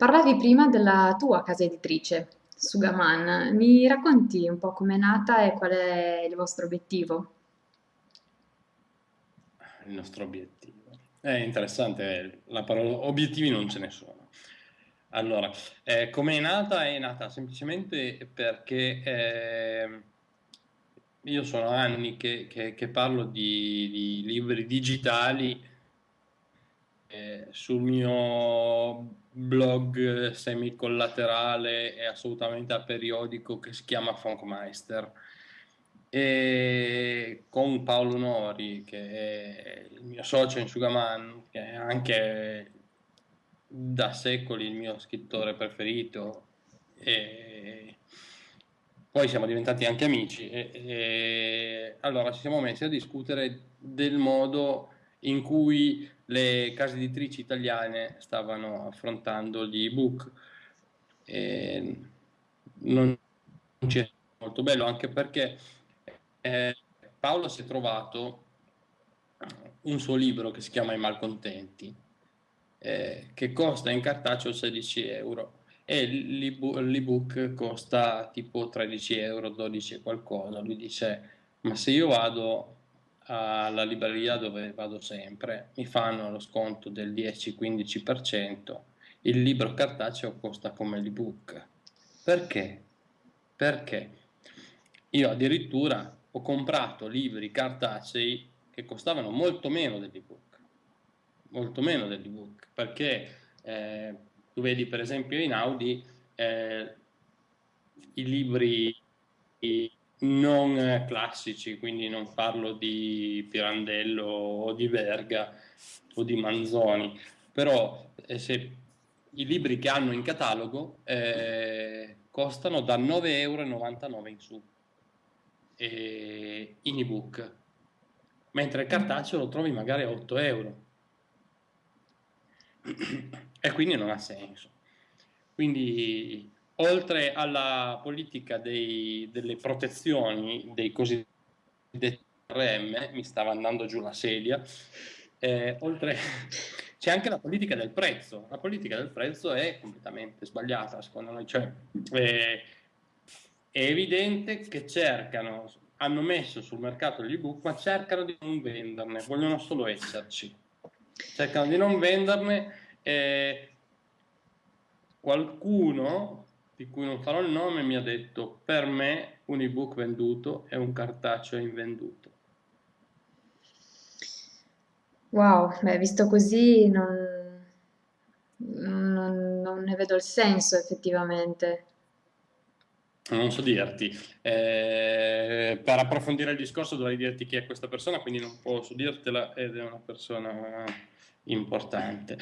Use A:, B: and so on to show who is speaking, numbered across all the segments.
A: Parlavi prima della tua casa editrice, Sugaman. Mi racconti un po' com'è nata e qual è il vostro obiettivo?
B: Il nostro obiettivo. È interessante, la parola obiettivi non ce ne sono. Allora, eh, come nata? È nata semplicemente perché eh, io sono anni che, che- che parlo di, di libri digitali eh, sul mio blog semi-collaterale e assolutamente aperiodico che si chiama Funkmeister. E con Paolo Nori che è il mio socio in Sugaman che è anche da secoli il mio scrittore preferito e poi siamo diventati anche amici e, e allora ci siamo messi a discutere del modo in cui le case editrici italiane stavano affrontando gli ebook. Non ci è molto bello anche perché eh, Paolo si è trovato un suo libro che si chiama I Malcontenti, eh, che costa in cartaceo 16 euro e l'ebook costa tipo 13 euro, 12 e qualcosa. Lui dice, ma se io vado alla libreria dove vado sempre, mi fanno lo sconto del 10-15%, il libro cartaceo costa come l'ebook. Perché? Perché io addirittura ho comprato libri cartacei che costavano molto meno dell'ebook, molto meno dell'ebook, perché eh, tu vedi per esempio in Audi eh, i libri non classici, quindi non parlo di Pirandello o di Verga o di Manzoni, però eh, se i libri che hanno in catalogo eh, costano da 9,99 euro in su eh, in ebook, mentre il cartaceo lo trovi magari a 8 euro. E quindi non ha senso. Quindi oltre alla politica dei, delle protezioni dei cosiddetti RM, mi stava andando giù la sedia, eh, oltre c'è anche la politica del prezzo. La politica del prezzo è completamente sbagliata, secondo noi. Cioè, eh, è evidente che cercano, hanno messo sul mercato gli ebook, ma cercano di non venderne, vogliono solo esserci. Cercano di non venderne. Eh, qualcuno di cui non farò il nome, mi ha detto per me un ebook venduto è un cartaceo invenduto.
A: Wow, beh, visto così non, non- non ne vedo il senso effettivamente.
B: Non so dirti, Eh, per approfondire il discorso dovrei dirti chi è questa persona, quindi non posso dirtela ed è una persona importante.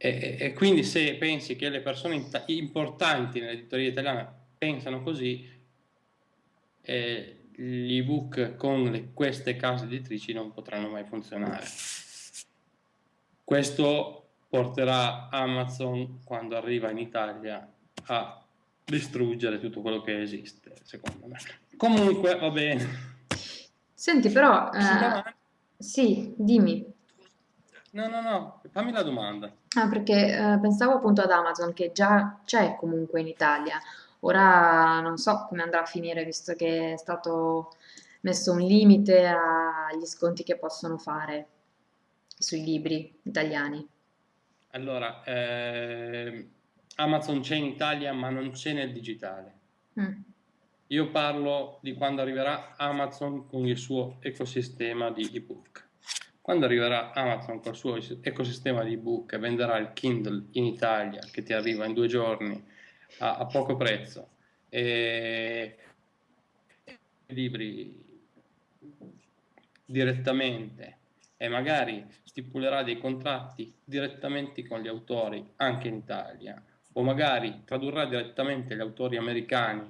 B: E, e, quindi se pensi che le persone importanti nell'editoria italiana pensano così, eh, gli ebook con le, queste case editrici non potranno mai funzionare. Questo porterà Amazon, quando arriva in Italia, a distruggere tutto quello che esiste, secondo me. Comunque, va bene.
A: Senti, però, eh, sì, dimmi.
B: No, no, no, fammi la domanda.
A: Ah, perché eh, pensavo appunto ad Amazon che già c'è comunque in Italia. Ora non so come andrà a finire visto che è stato messo un limite agli sconti che possono fare sui libri italiani.
B: Allora, eh, Amazon c'è in Italia ma non c'è nel digitale.
A: Mm.
B: Io parlo di quando arriverà Amazon con il suo ecosistema di ebook. Quando arriverà Amazon col suo ecosistema di ebook e venderà il Kindle in Italia, che ti arriva in due giorni a, a poco prezzo, e libri direttamente e magari stipulerà dei contratti direttamente con gli autori anche in Italia o magari tradurrà direttamente gli autori americani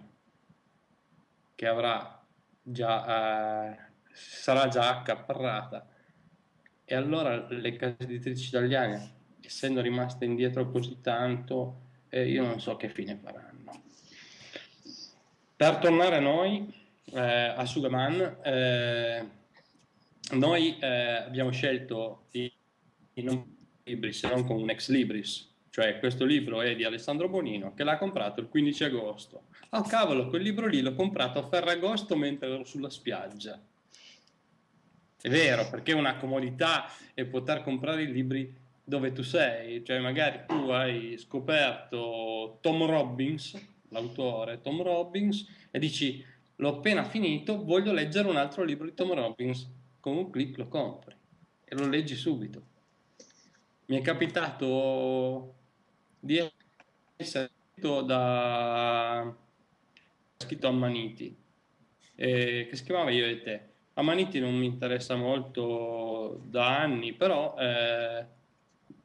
B: che avrà già eh, sarà già accaparrata e allora le case editrici italiane, essendo rimaste indietro così tanto, eh, io non so che fine faranno. Per tornare a noi, eh, a Sugaman, eh, noi eh, abbiamo scelto di, di non libri se non con un ex libris, cioè questo libro è di Alessandro Bonino, che l'ha comprato il 15 agosto. Oh cavolo, quel libro lì l'ho comprato a Ferragosto mentre ero sulla spiaggia. È vero, perché una comodità è poter comprare i libri dove tu sei, cioè magari tu hai scoperto Tom Robbins, l'autore Tom Robbins, e dici l'ho appena finito, voglio leggere un altro libro di Tom Robbins, con un clic lo compri e lo leggi subito. Mi è capitato di essere da scritto Ammaniti, eh, che si chiamava Io e te. Ammaniti non mi interessa molto da anni, però eh,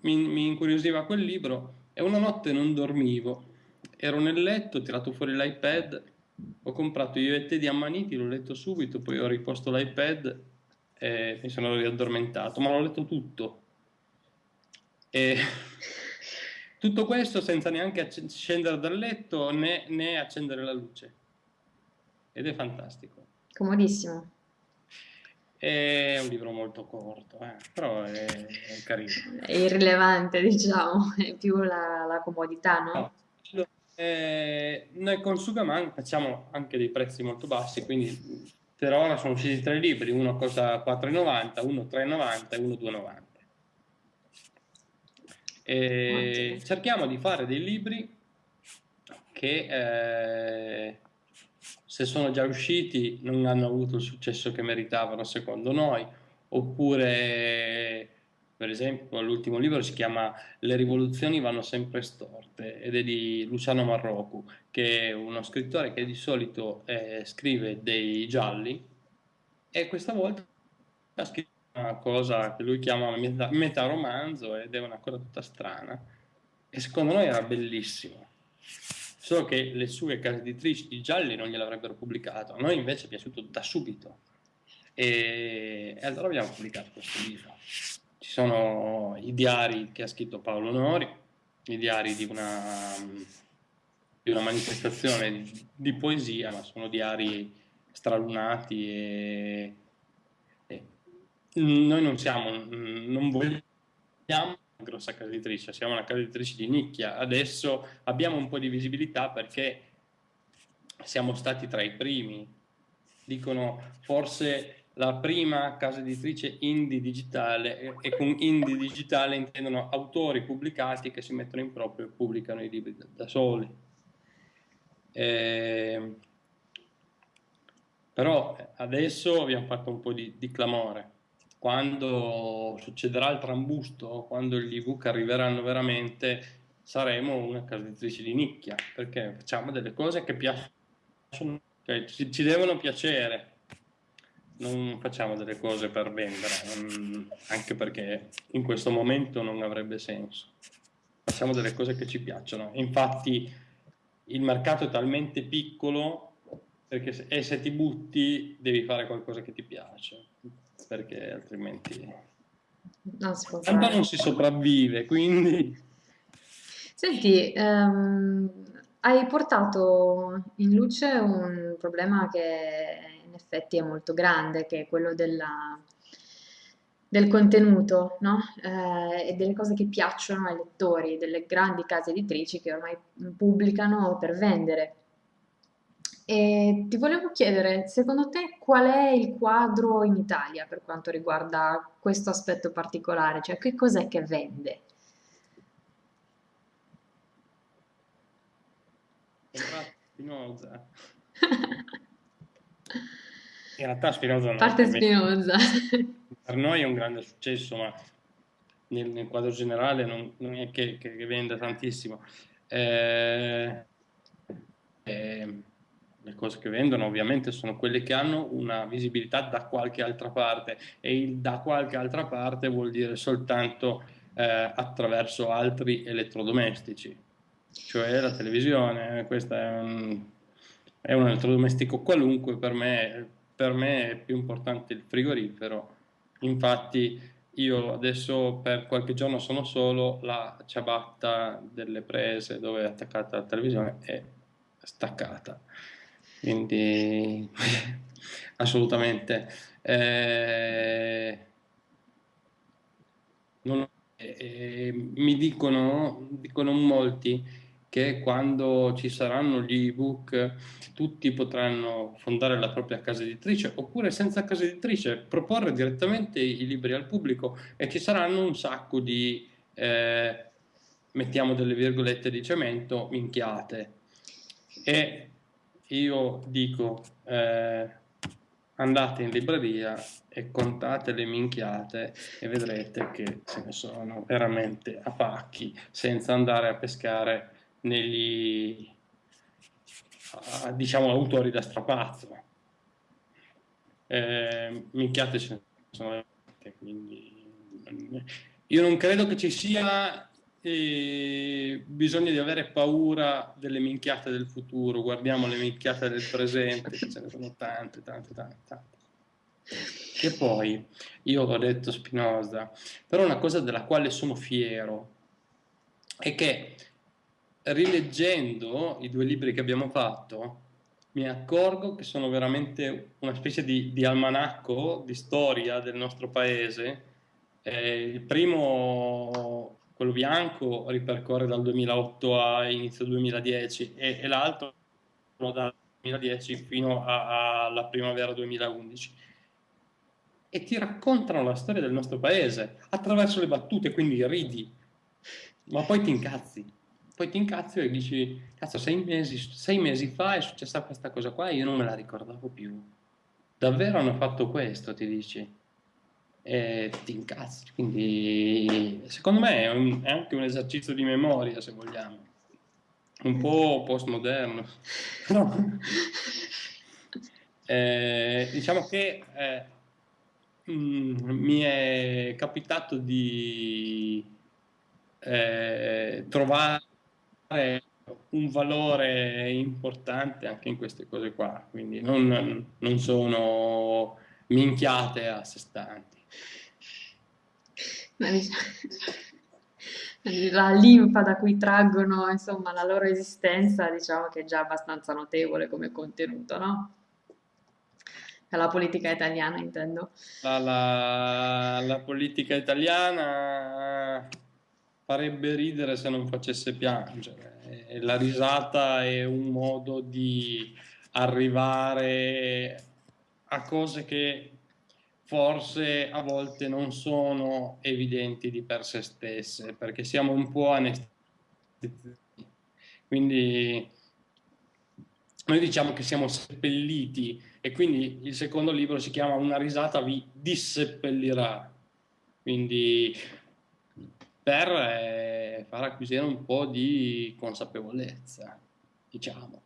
B: mi, mi incuriosiva quel libro e una notte non dormivo. Ero nel letto, ho tirato fuori l'iPad, ho comprato Io e te di Ammaniti, l'ho letto subito, poi ho riposto l'iPad e mi sono riaddormentato, ma l'ho letto tutto. E tutto questo senza neanche scendere dal letto né, né accendere la luce. Ed è fantastico.
A: Comodissimo.
B: È un libro molto corto, eh, però è, è, carino.
A: È irrilevante, diciamo, è più la, la comodità, no?
B: no. Eh, noi con Sugaman facciamo anche dei prezzi molto bassi, quindi per ora sono usciti tre libri, uno costa 4,90, uno 3,90 e uno 2,90. E cerchiamo di fare dei libri che eh, se sono già usciti non hanno avuto il successo che meritavano secondo noi, oppure per esempio l'ultimo libro si chiama Le rivoluzioni vanno sempre storte ed è di Luciano Marrocu, che è uno scrittore che di solito eh, scrive dei gialli. E questa volta ha scritto una cosa che lui chiama meta, metaromanzo ed è una cosa tutta strana. E secondo noi era bellissimo solo che le sue case editrici di gialli non gliel'avrebbero pubblicato, a noi invece è piaciuto da subito e, e allora abbiamo pubblicato questo libro. Ci sono i diari che ha scritto Paolo Nori, i diari di una, di una manifestazione di, poesia, ma sono diari stralunati e, e noi non siamo, non vogliamo grossa casa editrice, siamo una casa editrice di nicchia. Adesso abbiamo un po' di visibilità perché siamo stati tra i primi. Dicono forse la prima casa editrice indie digitale e con indie digitale intendono autori pubblicati che si mettono in proprio e pubblicano i libri da, da soli. Eh, però adesso abbiamo fatto un po' di, di clamore quando succederà il trambusto, quando gli ebook arriveranno veramente, saremo una casa editrice di nicchia, perché facciamo delle cose che piacciono, cioè ci, ci devono piacere, non facciamo delle cose per vendere, non, anche perché in questo momento non avrebbe senso. Facciamo delle cose che ci piacciono. Infatti il mercato è talmente piccolo perché se, e se ti butti devi fare qualcosa che ti piace perché altrimenti
A: non si può
B: tanto non si sopravvive, quindi...
A: Senti, um, hai portato in luce un problema che in effetti è molto grande, che è quello della, del contenuto, no? eh, e delle cose che piacciono ai lettori, delle grandi case editrici che ormai pubblicano per vendere. E ti volevo chiedere, secondo te qual è il quadro in Italia per quanto riguarda questo aspetto particolare? Cioè, che cos'è che vende?
B: Spinoza. In realtà Spinoza non
A: Parte Spinoza.
B: Per noi è un grande successo, ma nel, nel quadro generale non, non è che, che, che, venda tantissimo. Eh, eh, le cose che vendono ovviamente sono quelle che hanno una visibilità da qualche altra parte e il da qualche altra parte vuol dire soltanto eh, attraverso altri elettrodomestici, cioè la televisione, questo è un, è un elettrodomestico qualunque, per me, per me è più importante il frigorifero, infatti io adesso per qualche giorno sono solo, la ciabatta delle prese dove è attaccata la televisione è staccata quindi assolutamente. Eh, non, eh, mi dicono, dicono molti che quando ci saranno gli ebook tutti potranno fondare la propria casa editrice oppure senza casa editrice proporre direttamente i libri al pubblico e ci saranno un sacco di, eh, mettiamo delle virgolette di cemento, minchiate. E io dico, eh, andate in libreria e contate le minchiate e vedrete che ce ne sono veramente a pacchi senza andare a pescare negli diciamo autori da strapazzo. Eh, minchiate ce ne sono quindi io non credo che ci sia eh, bisogno di avere paura delle minchiate del futuro guardiamo le minchiate del presente ce ne sono tante tante tante, tante. E poi, io ho detto Spinoza, però una cosa della quale sono fiero è che rileggendo i due libri che abbiamo fatto, mi accorgo che sono veramente una specie di, di almanacco di storia del nostro paese. Eh, il primo, quello bianco, ripercorre dal 2008 a inizio 2010 e, e l'altro dal 2010 fino alla primavera 2011 e ti raccontano la storia del nostro paese attraverso le battute, quindi ridi, ma poi ti incazzi. Poi ti incazzi e dici, cazzo, sei mesi, sei mesi fa è successa questa cosa qua e io non me la ricordavo più. Davvero hanno fatto questo, ti dici? E ti incazzi. Quindi, secondo me è, un, è anche un esercizio di memoria, se vogliamo. Un po' postmoderno. No. Eh, diciamo che eh, Mm, mi è capitato di eh, trovare un valore importante anche in queste cose qua, quindi non, non sono minchiate a sé stanti.
A: La linfa da cui traggono insomma la loro esistenza, diciamo che è già abbastanza notevole come contenuto, no? la politica italiana intendo.
B: La, la, la, politica italiana farebbe ridere se non facesse piangere. La risata è un modo di arrivare a cose che forse a volte non sono evidenti di per sé stesse, perché siamo un po' anestetizzati. Quindi noi diciamo che siamo seppelliti e quindi il secondo libro si chiama Una risata vi disseppellirà. Quindi per eh, far acquisire un po' di consapevolezza, diciamo.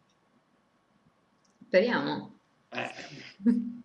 A: Speriamo.
B: Eh.